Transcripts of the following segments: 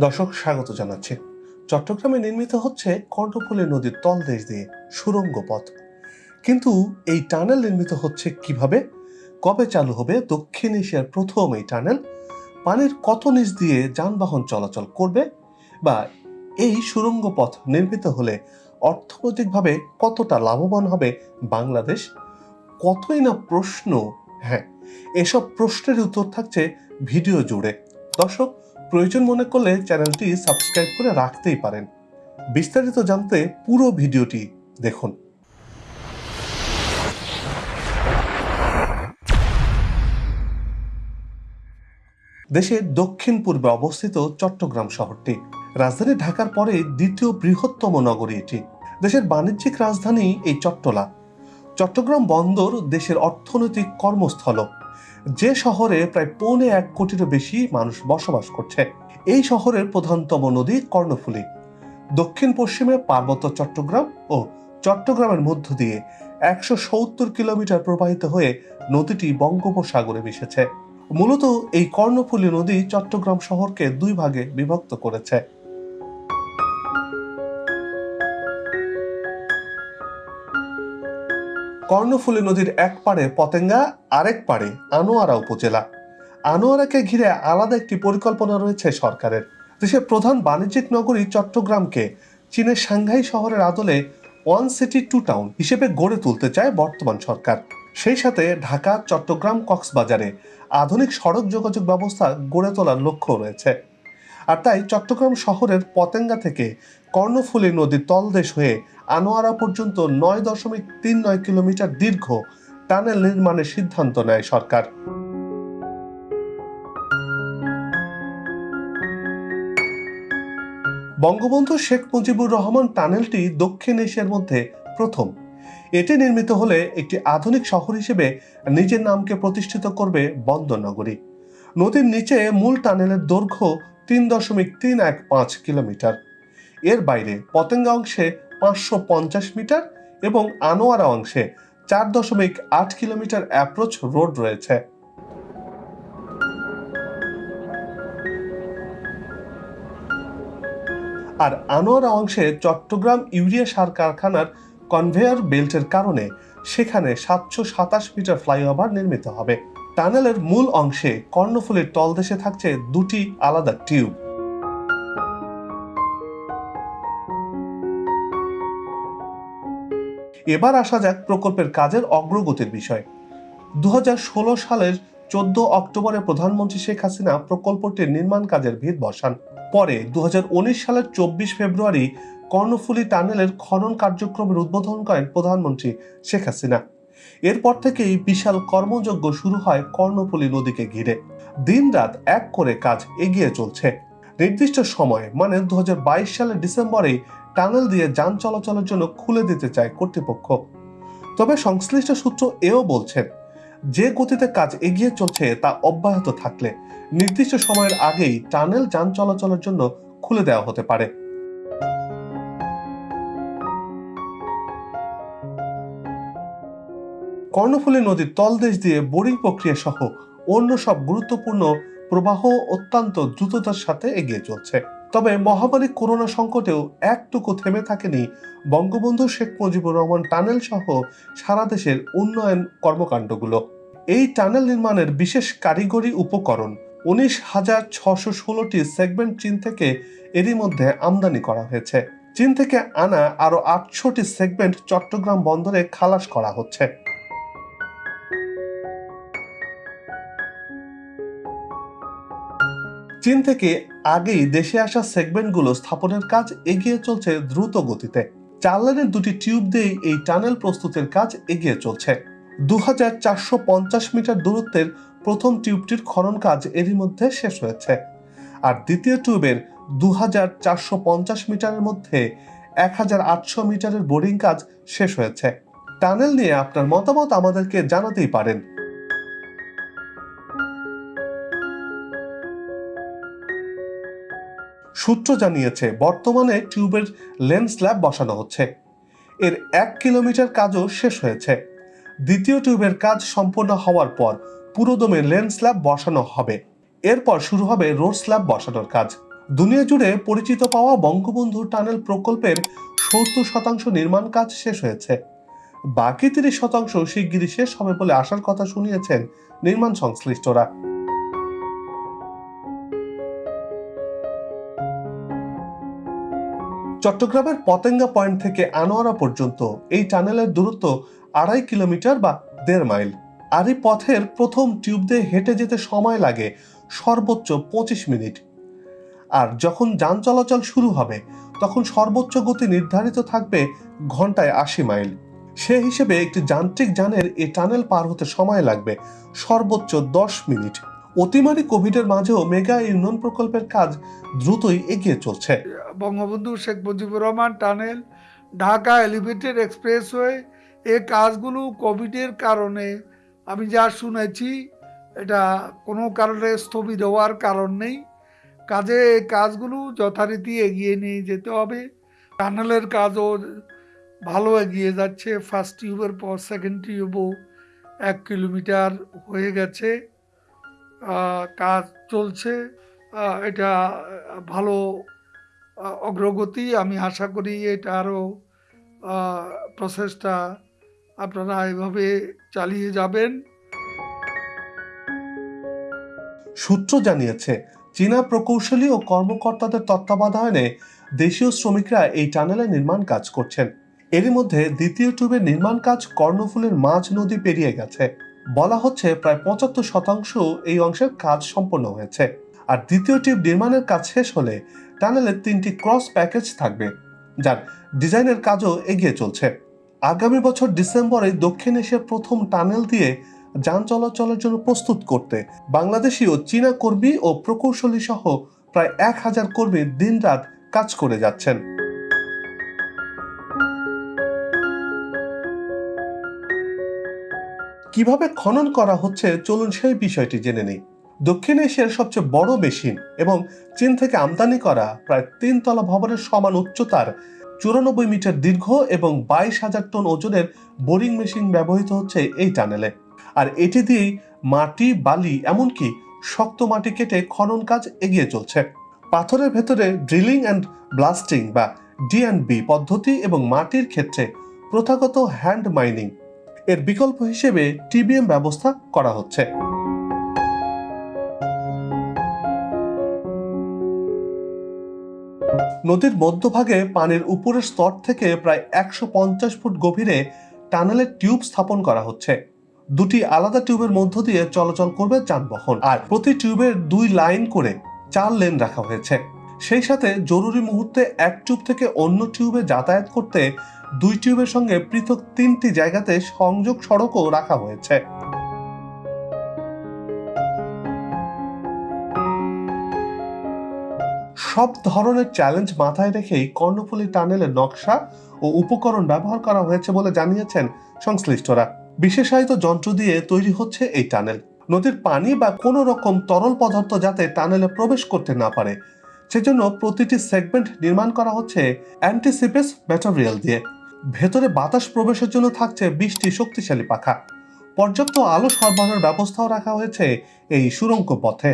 দর্শক, স্বাগত জানাচ্ছি। চট্টগ্রামে নির্মিত হচ্ছে কর্ণফুলী নদীর তলদেশ দিয়ে সুড়ঙ্গ পথ। কিন্তু এই টানেল নির্মিত হচ্ছে কীভাবে? কবে চালু হবে? দক্ষিণ এশিয়ার প্রথম এই টানেল পানির কত নিচ দিয়ে যানবাহন চলাচল করবে? বা এই সুড়ঙ্গ পথ নির্মিত হলে অর্থনৈতিকভাবে কতটা লাভবান হবে বাংলাদেশ? কতই না প্রশ্ন? হ্যাঁ এসব প্রশ্নের উত্তর থাকছে ভিডিও জুড়ে। দর্শক প্রয়োজন মনে করলে চ্যানেলটি সাবস্ক্রাইব করে রাখতেই পারেন। বিস্তারিত জানতে পুরো ভিডিওটি দেখুন। দেশের দক্ষিণ পূর্বে অবস্থিত চট্টগ্রাম শহরটি। রাজধানী ঢাকার পরে দ্বিতীয় বৃহত্তম নগরী এটি। দেশের বাণিজ্যিক রাজধানী এই চট্টলা। চট্টগ্রাম বন্দর দেশের অর্থনৈতিক কর্মস্থল। যে শহরে প্রায় পৌনে এক কোটিরও বেশি মানুষ বসবাস করছে, এই শহরের প্রধানতম নদী কর্ণফুলী। দক্ষিণ পশ্চিমে পার্বত্য চট্টগ্রাম ও চট্টগ্রামের মধ্য দিয়ে একশো সত্তর কিলোমিটার প্রবাহিত হয়ে নদীটি বঙ্গোপসাগরে মিশেছে। মূলত এই কর্ণফুলী নদী চট্টগ্রাম শহরকে দুই ভাগে বিভক্ত করেছে। কর্ণফুলী নদীর এক পাড়ে পতেঙ্গা, আরেক পাড়ে আনোয়ারা উপজেলা। আনোয়ারাকে ঘিরে আলাদা একটি পরিকল্পনা রয়েছে সরকারের। দেশের প্রধান বাণিজ্যিক নগরী চট্টগ্রামকে চীনের সাংঘাই শহরের আদলে ওয়ান সিটি টু টাউন হিসেবে গড়ে তুলতে চায় বর্তমান সরকার। সেই সাথে ঢাকা, চট্টগ্রাম, কক্সবাজারে আধুনিক সড়ক যোগাযোগ ব্যবস্থা গড়ে তোলার লক্ষ্য রয়েছে। আর তাই চট্টগ্রাম শহরের পতেঙ্গা থেকে কর্ণফুলী নদীর তলদেশ হয়ে আনোয়ারা পর্যন্ত নয় দশমিক তিন নয় কিলোমিটার দীর্ঘ টানেল নির্মাণের সিদ্ধান্ত নেয় সরকার। বঙ্গবন্ধু শেখ মুজিবুর রহমান টানেলটি দক্ষিণ এশিয়ার মধ্যে প্রথম। এটি নির্মিত হলে একটি আধুনিক শহর হিসেবে নিজের নামকে প্রতিষ্ঠিত করবে বন্দর নগরী নদীর নিচে মূল টানেলের দৈর্ঘ্য তিন দশমিক তিন এক পাঁচ কিলোমিটার। এর বাইরে পতেঙ্গা অংশে পাঁচশো পঞ্চাশ মিটার এবং আনোয়ারা অংশে চার দশমিক আট কিলোমিটার অ্যাপ্রোচ রোড রয়েছে। আর আনোয়ারা অংশে চট্টগ্রাম ইউরিয়া সার কারখানার কনভেয়ার বেল্টের কারণে সেখানে সাতশো সাতাশ মিটার ফ্লাইওভার নির্মিত হবে। টানেলের মূল অংশে কর্ণফুলীর তলদেশে থাকছে দুটি আলাদা টিউব। এবার আসা যাক প্রকল্পের কাজের অগ্রগতির বিষয়। দুহাজার ষোলো সালের চোদ্দ অক্টোবরে প্রধানমন্ত্রী শেখ হাসিনা প্রকল্পটির নির্মাণ কাজের ভিত বসান। পরে দুহাজার উনিশ সালের চব্বিশ ফেব্রুয়ারি কর্ণফুলী টানেলের খনন কার্যক্রমের উদ্বোধন করেন প্রধানমন্ত্রী শেখ হাসিনা। এরপর থেকেই বিশাল কর্মযজ্ঞ শুরু হয় কর্ণফুলী নদীকে ঘিরে। দিনরাত এক করে কাজ এগিয়ে চলছে। নির্দিষ্ট সময় মানে দু হাজার বাইশ সালের ডিসেম্বরে টানেল দিয়ে যান চলাচলের জন্য খুলে দিতে চায় কর্তৃপক্ষ। তবে সংশ্লিষ্ট সূত্র এও বলছেন, যে গতিতে কাজ এগিয়ে চলছে তা অব্যাহত থাকলে নির্দিষ্ট সময়ের আগেই টানেল যান চলাচলের জন্য খুলে দেওয়া হতে পারে। কর্ণফুলী নদীর তলদেশ দিয়ে বোরিং প্রক্রিয়া সহ অন্য সব গুরুত্বপূর্ণ প্রবাহ অত্যন্ত দ্রুততার সাথে এগিয়ে চলছে। তবে মহামারী করোনা সংকটেও একটুকু থেমে থাকেনি বঙ্গবন্ধু শেখ মুজিবুর রহমান টানেল সহ সারা দেশের উন্নয়ন কর্মকাণ্ডগুলো। এই টানেল নির্মাণের বিশেষ কারিগরি উপকরণ উনিশ হাজার ছশো ষোলোটি সেগমেন্ট চীন থেকে এরই মধ্যে আমদানি করা হয়েছে। চীন থেকে আনা আরও আটশোটি সেগমেন্ট চট্টগ্রাম বন্দরে খালাস করা হচ্ছে। চীন থেকে আগেই দেশে আসা সেগমেন্টগুলো স্থাপনের কাজ এগিয়ে চলছে দ্রুত গতিতে। চার লাইনের দুটি টিউব দিয়েই এই টানেল প্রস্তুতের কাজ এগিয়ে চলছে। দু হাজার চারশো পঞ্চাশ মিটার দূরত্বের প্রথম টিউবটির খনন কাজ এরই মধ্যে শেষ হয়েছে। আর দ্বিতীয় টিউবের দু হাজার চারশো পঞ্চাশ মিটারের মধ্যে এক হাজার আটশো মিটারের বোরিং কাজ শেষ হয়েছে। টানেল নিয়ে আপনার মতামত আমাদেরকে জানাতেই পারেন। সূত্র জানিয়েছে, বর্তমানে টিউবের লেন্স স্ল্যাব বসানো হচ্ছে। এর এক কিলোমিটার কাজও শেষ হয়েছে। দ্বিতীয় টিউবের কাজ সম্পূর্ণ হওয়ার পর পুরোদমে লেন্স স্ল্যাব বসানো হবে। এরপর শুরু হবে রোড স্ল্যাব বসানোর কাজ। দুনিয়া জুড়ে পরিচিত পাওয়া বঙ্গবন্ধু টানেল প্রকল্পের সত্তর শতাংশ নির্মাণ কাজ শেষ হয়েছে। বাকি তিরিশ শতাংশ শিগগিরই শেষ হবে বলে আশার কথা শুনিয়েছেন নির্মাণ সংশ্লিষ্টরা। চট্টগ্রামের পতেঙ্গা পয়েন্ট থেকে আনোয়ারা পর্যন্ত এই টানেলের দূরত্ব আড়াই কিলোমিটার বা দেড় মাইল। আর এই পথের প্রথম টিউব দিয়ে হেঁটে যেতে সময় লাগে সর্বোচ্চ পঁচিশ মিনিট। আর যখন যান চলাচল শুরু হবে, তখন সর্বোচ্চ গতি নির্ধারিত থাকবে ঘন্টায় আশি মাইল। সে হিসেবে একটি যান্ত্রিক যানের এই টানেল পার হতে সময় লাগবে সর্বোচ্চ দশ মিনিট। অতিমারি কোভিডের মাঝেও মেগা ইউনিয়ন প্রকল্পের কাজ দ্রুতই এগিয়ে চলছে। Bangabandhu Sheikh Mujibur Rahman tunnel, Dhaka elevated expressway এই কাজগুলো কোভিডের কারণে, আমি যা শুনেছি, এটা কোনো কারণে স্থবির হওয়ার কারণ নেই। কাজে এই কাজগুলো যথারীতি এগিয়ে নিয়ে যেতে হবে। টানেলের কাজও ভালো এগিয়ে যাচ্ছে ফার্স্ট টিউবের পর সেকেন্ড টিউবও এক কিলোমিটার হয়ে গেছে। কাজ চলছে। এটা ভালো অগ্রগতি। আমি আশা করি এটা আরও প্রসেসটা আপনারা এভাবে চালিয়ে যাবেন। সূত্র জানিয়েছে, চীনা প্রকৌশলী ও কর্মকর্তাদের তত্ত্বাবধানে দেশীয় শ্রমিকরা এই টানেলে নির্মাণ কাজ করছেন। এরই মধ্যে দ্বিতীয় টিউবের নির্মাণ কাজ কর্ণফুলের মাঝ নদী পেরিয়ে গেছে। বলা হচ্ছে প্রায় পঁচাত্তর শতাংশ এই অংশের কাজ সম্পন্ন হয়েছে। আর দ্বিতীয় টিউব নির্মাণের কাজ শেষ হলে টানেলের তিনটি ক্রস প্যাকেজ থাকবে, যার ডিজাইনের কাজও এগিয়ে চলছে। আগামী বছর ডিসেম্বরে দক্ষিণ এশিয়ার প্রথম টানেল দিয়ে যান চলাচলের জন্য প্রস্তুত করতে বাংলাদেশি ও চীনা কর্মী ও প্রকৌশলী সহ প্রায় এক হাজার কর্মী দিনরাত কাজ করে যাচ্ছেন। কীভাবে খনন করা হচ্ছে, চলুন সেই বিষয়টি জেনে নেই। দক্ষিণ এশিয়ার সবচেয়ে বড় মেশিন এবং চীন থেকে আমদানি করা প্রায় তিন তলা ভবনের সমান উচ্চতার চুরানব্বই মিটার দীর্ঘ এবং বাইশ হাজার টন ওজনের বোরিং মেশিন ব্যবহৃত হচ্ছে এই টানেলে। আর এটি দিয়েই মাটি, বালি, এমনকি শক্ত মাটি কেটে খনন কাজ এগিয়ে চলছে। পাথরের ভেতরে ড্রিলিং অ্যান্ড ব্লাস্টিং বা ডি পদ্ধতি এবং মাটির ক্ষেত্রে প্রথাগত হ্যান্ড মাইনিং এর বিকল্প হিসেবে টিবিএম ব্যবস্থা করা হচ্ছে। নদীর মধ্যভাগে পানির উপরের স্তর থেকে প্রায় একশো পঞ্চাশ ফুট গভীরে টানেলের টিউব স্থাপন করা হচ্ছে। দুটি আলাদা টিউবের মধ্য দিয়ে চলাচল করবে যানবাহন। আর প্রতি টিউবের দুই লাইন করে চার লেন রাখা হয়েছে। সেই সাথে জরুরি মুহূর্তে এক টিউব থেকে অন্য টিউবে যাতায়াত করতে দুই টিউবের সঙ্গে পৃথক তিনটি জায়গাতে সংযোগ সড়কও রাখা হয়েছে। সব ধরনের চ্যালেঞ্জ মাথায় রেখেই কর্ণফুলী টানেলের নকশা ও উপকরণ ব্যবহার করা হয়েছে বলে জানিয়েছেন সংশ্লিষ্টরা। বিশেষায়িত যন্ত্র দিয়ে তৈরি হচ্ছে এই টানেল। নদীর পানি বা কোনো রকম তরল পদার্থ যাতে টানেলে প্রবেশ করতে না পারে সেজন্য প্রতিটি সেগমেন্ট নির্মাণ করা হচ্ছে অ্যান্টিসিপেস ম্যাটেরিয়াল দিয়ে। ভেতরে বাতাস প্রবেশের জন্য থাকছে বিশটি শক্তিশালী পাখা। পর্যাপ্ত আলো সরবরাহের ব্যবস্থাও রাখা হয়েছে এই সুরঙ্গ পথে।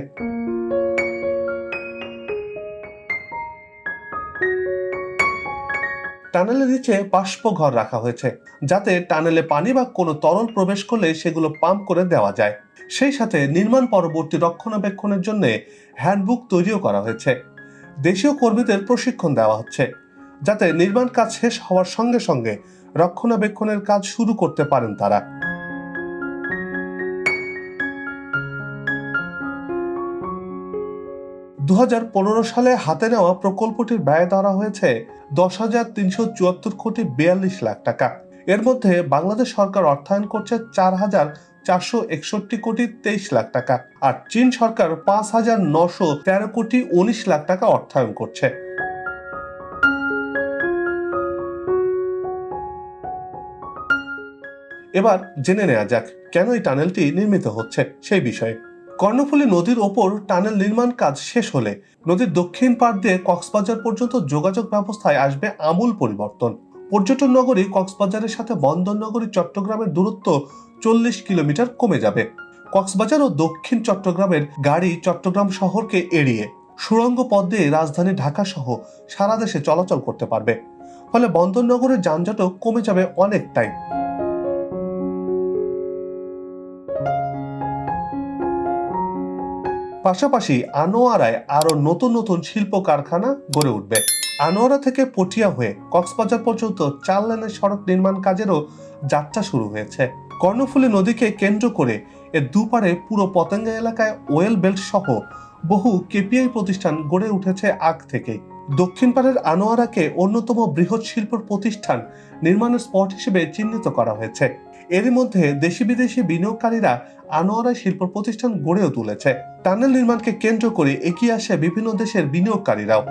টানেলের নিচে বাষ্প ঘর রাখা হয়েছে, যাতে টানেলে পানি বা কোনো তরল প্রবেশ করলে সেগুলো পাম্প করে দেওয়া যায়। সেই সাথে নির্মাণ পরবর্তী রক্ষণাবেক্ষণের জন্য হ্যান্ডবুক তৈরিও করা হয়েছে। দেশীয় কর্মীদের প্রশিক্ষণ দেওয়া হচ্ছে, যাতে নির্মাণ কাজ শেষ হওয়ার সঙ্গে সঙ্গে রক্ষণাবেক্ষণের কাজ শুরু করতে পারেন তারা। দু হাজার পনেরো সালে হাতে নেওয়া প্রকল্পটির ব্যয় ধরা হয়েছে দশ হাজার তিনশো চুয়াত্তর কোটি বিয়াল্লিশ লাখ টাকা। এর মধ্যে বাংলাদেশ সরকার অর্থায়ন করছে চার হাজার চারশো একষট্টি কোটি তেইশ লাখ টাকা, আর চীন সরকার পাঁচ হাজার নশো তেরো কোটি উনিশ লাখ টাকা অর্থায়ন করছে। এবার জেনে নেওয়া যাক, কেন এই টানেলটি নির্মিত হচ্ছে সেই বিষয়ে। কর্ণফুলী নদীর ওপর টানেল নির্মাণ কাজ শেষ হলে নদীর দক্ষিণ পাড় দিয়ে কক্সবাজার পর্যন্ত যোগাযোগ ব্যবস্থায় আসবে আমূল পরিবর্তন। পর্যটন নগরী কক্সবাজারের সাথে বন্দর নগরী চট্টগ্রামের দূরত্ব চল্লিশ কিলোমিটার কমে যাবে। কক্সবাজার ও দক্ষিণ চট্টগ্রামের গাড়ি চট্টগ্রাম শহরকে এড়িয়ে সুড়ঙ্গ পথ দিয়ে রাজধানী ঢাকা সহ সারা দেশে চলাচল করতে পারবে। ফলে বন্দরনগরের যানজটও কমে যাবে অনেকটাই পাশাপাশি আনোয়ারায় আরও নতুন নতুন শিল্প কারখানা গড়ে উঠবে। আনোয়ারা থেকে পটিয়া হয়ে কক্সবাজার পর্যন্ত চার লেনের সড়ক নির্মাণ কাজেরও যাত্রা শুরু হয়েছে। কর্ণফুলী নদীকে কেন্দ্র করে এর দুপারে পুরো পতেঙ্গা এলাকায় ওয়েল বেল্ট সহ বহু কেপিআই প্রতিষ্ঠান গড়ে উঠেছে আগ থেকে দক্ষিণ পাড়ের আনোয়ারাকে অন্যতম বৃহৎ শিল্প প্রতিষ্ঠান নির্মাণের স্পট হিসেবে চিহ্নিত করা হয়েছে। এরই মধ্যে দেশি বিদেশি বিনিয়োগকারীরা আনোয়ারা শিল্প প্রতিষ্ঠান গড়েও তুলেছে। টানেল নির্মাণকে কেন্দ্র করে এগিয়ে আসে বিভিন্ন দেশের বিনিয়োগকারীরাও।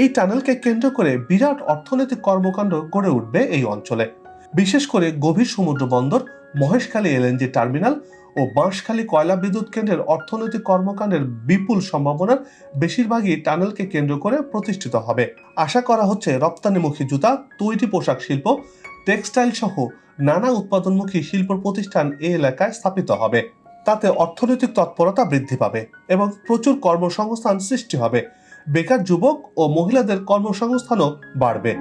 এই টানেলকে কেন্দ্র করে বিরাট অর্থনৈতিক কর্মকাণ্ড গড়ে উঠবে এই অঞ্চলে। বিশেষ করে গভীর সমুদ্র বন্দর, মহেশখালী এলএনজি টার্মিনাল ও বাঁশখালী কয়লা বিদ্যুৎ কেন্দ্রের অর্থনৈতিক কর্মকাণ্ডের বিপুল সম্ভাবনার বেশিরভাগই টানেলকে কেন্দ্র করে প্রতিষ্ঠিত হবে। আশা করা হচ্ছে রপ্তানিমুখী জুতা, তৈরি পোশাক শিল্প, টেক্সটাইল সহ নানা উৎপাদনমুখী শিল্প প্রতিষ্ঠান এই এলাকায় স্থাপিত হবে। তাতে অর্থনৈতিক তৎপরতা বৃদ্ধি পাবে এবং প্রচুর কর্মসংস্থান সৃষ্টি হবে। বেকার যুবক ও মহিলাদের কর্মসংস্থানও বাড়বে।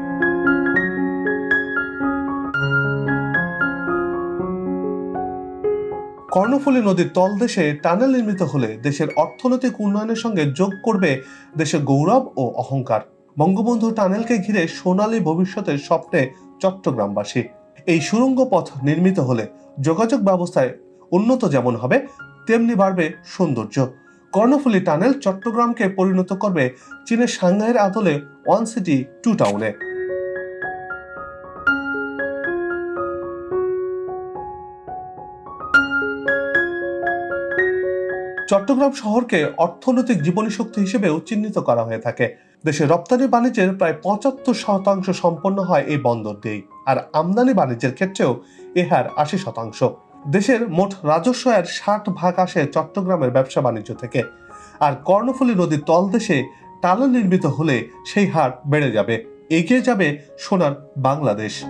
কর্ণফুলী নদীর তলদেশে টানেল নির্মিত হলে দেশের অর্থনৈতিক উন্নয়নের সঙ্গে যোগ করবে দেশের গৌরব ও অহংকার। বঙ্গবন্ধু টানেলকে ঘিরে সোনালী ভবিষ্যতের স্বপ্নে চট্টগ্রামবাসী। এই সুড়ঙ্গ পথ নির্মিত হলে যোগাযোগ ব্যবস্থায় উন্নত যেমন হবে, তেমনি বাড়বে সৌন্দর্য। কর্ণফুলী টানেল চট্টগ্রামকে পরিণত করবে চীনের সাংহাইয়ের আদলে ওয়ান সিটি টু টাউনে। চট্টগ্রাম শহরকে অর্থনৈতিক জীবনী শক্তি হিসেবেও চিহ্নিত করা হয়ে থাকে। দেশের রপ্তানি বাণিজ্যের প্রায় পঁচাত্তর শতাংশ সম্পন্ন হয় এই বন্দর দিয়েই আর আমদানি বাণিজ্যের ক্ষেত্রেও এ হার আশি শতাংশ। দেশের মোট রাজস্ব এর ষাট ভাগ আসে চট্টগ্রামের ব্যবসা বাণিজ্য থেকে। আর কর্ণফুলী নদীর তলদেশে টানেল নির্মিত হলে সেই হার বেড়ে যাবে। এগিয়ে যাবে সোনার বাংলাদেশ।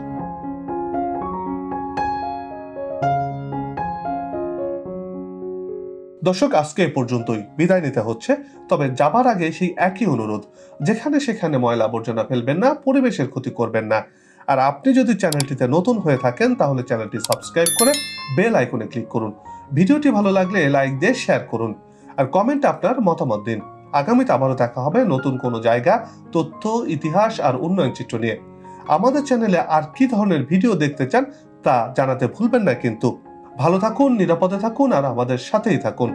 দর্শক, আজকে এ পর্যন্তই। বিদায় নিতে হচ্ছে, তবে যাবার আগে সেই একই অনুরোধ। যেখানে সেখানে ময়লা আবর্জনা ফেলবেন না, পরিবেশের ক্ষতি করবেন না। আর আপনি যদি চ্যানেলটিতে নতুন হয়ে থাকেন, তাহলে চ্যানেলটি সাবস্ক্রাইব করে বেল আইকনে ক্লিক করুন। ভিডিওটি ভালো লাগলে লাইক দিয়ে শেয়ার করুন। আর কমেন্টে আপনার মতামত দিন। আগামীতে আবারও দেখা হবে নতুন কোনো জায়গা, তথ্য, ইতিহাস আর উন্নয়ন চিত্র নিয়ে। আমাদের চ্যানেলে আর কি ধরনের ভিডিও দেখতে চান, তা জানাতে ভুলবেন না কিন্তু। ভালো থাকুন, নিরাপদে থাকুন আর আমাদের সাথেই থাকুন।